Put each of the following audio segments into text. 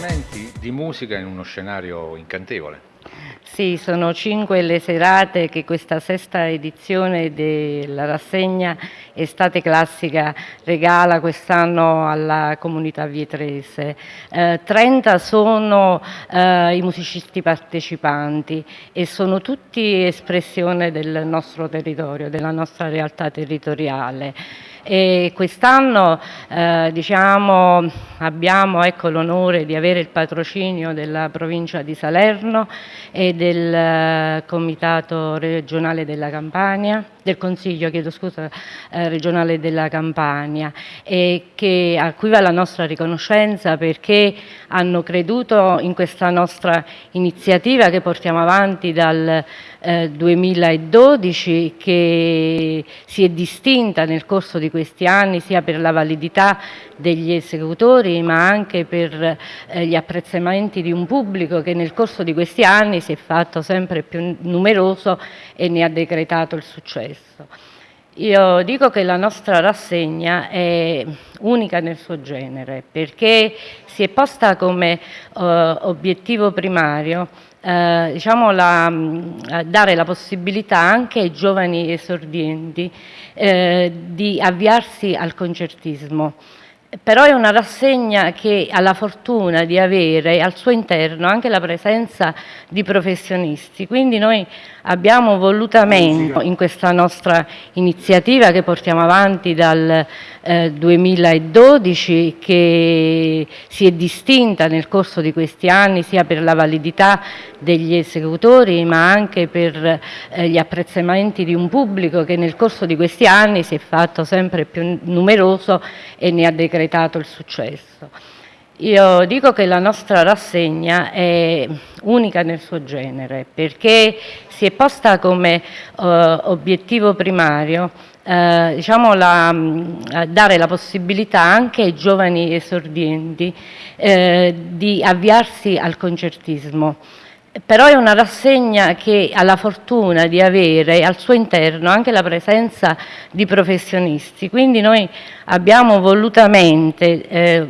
appuntamenti di musica in uno scenario incantevole. Sì, sono cinque le serate che questa sesta edizione della rassegna Estate Classica regala quest'anno alla comunità vietrese. Eh, 30 sono eh, i musicisti partecipanti e sono tutti espressione del nostro territorio, della nostra realtà territoriale quest'anno eh, diciamo, abbiamo ecco, l'onore di avere il patrocinio della provincia di Salerno e del eh, Comitato regionale della Campania, del Consiglio chiedo scusa, eh, regionale della Campania che, a cui va la nostra riconoscenza perché hanno creduto in questa nostra iniziativa che portiamo avanti dal eh, 2012 che si è distinta nel corso di questi anni sia per la validità degli esecutori ma anche per eh, gli apprezzamenti di un pubblico che nel corso di questi anni si è fatto sempre più numeroso e ne ha decretato il successo. Io dico che la nostra rassegna è unica nel suo genere perché si è posta come uh, obiettivo primario eh, diciamo la, mm, dare la possibilità anche ai giovani esordienti eh, di avviarsi al concertismo. Però è una rassegna che ha la fortuna di avere al suo interno anche la presenza di professionisti, quindi noi abbiamo volutamente in questa nostra iniziativa che portiamo avanti dal eh, 2012 che si è distinta nel corso di questi anni sia per la validità degli esecutori ma anche per eh, gli apprezzamenti di un pubblico che nel corso di questi anni si è fatto sempre più numeroso e ne ha decretato il successo. Io dico che la nostra rassegna è unica nel suo genere perché si è posta come uh, obiettivo primario eh, diciamo la, dare la possibilità anche ai giovani esordienti eh, di avviarsi al concertismo però è una rassegna che ha la fortuna di avere al suo interno anche la presenza di professionisti, quindi noi abbiamo volutamente eh,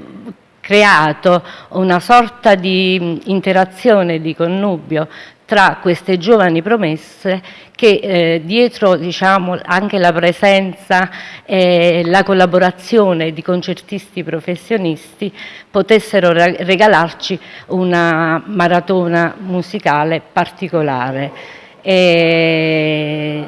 creato una sorta di interazione, di connubio tra queste giovani promesse che eh, dietro diciamo, anche la presenza e la collaborazione di concertisti professionisti potessero regalarci una maratona musicale particolare. E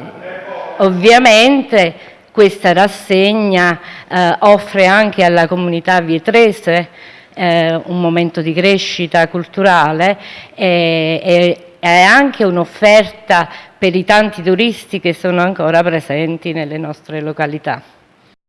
ovviamente questa rassegna eh, offre anche alla comunità vietrese eh, un momento di crescita culturale e, e è anche un'offerta per i tanti turisti che sono ancora presenti nelle nostre località.